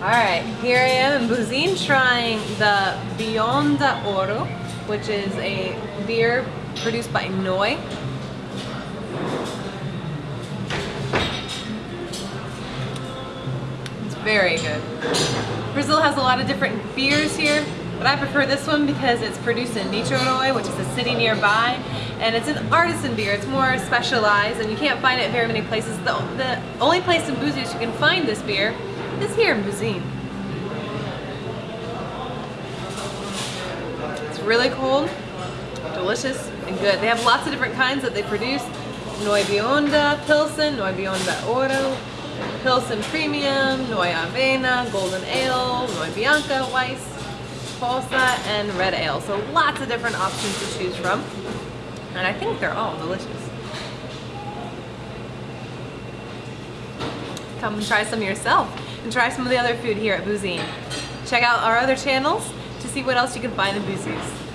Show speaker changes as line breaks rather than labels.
Alright, here I am in Buzin trying the Bionda Oro, which is a beer produced by Noi. It's very good. Brazil has a lot of different beers here, but I prefer this one because it's produced in Niterói, which is a city nearby, and it's an artisan beer. It's more specialized, and you can't find it very many places. The, the only place in Búzios you can find this beer is here in Buzin. It's really cold, delicious, and good. They have lots of different kinds that they produce. Noi Bionda Pilsen, Noi Bionda Oro, Pilsen Premium, Noi Avena, Golden Ale, Noi Bianca Weiss, Polsa, and Red Ale. So lots of different options to choose from. And I think they're all delicious. Come and try some yourself and try some of the other food here at Buzin. Check out our other channels to see what else you can find in Búzios.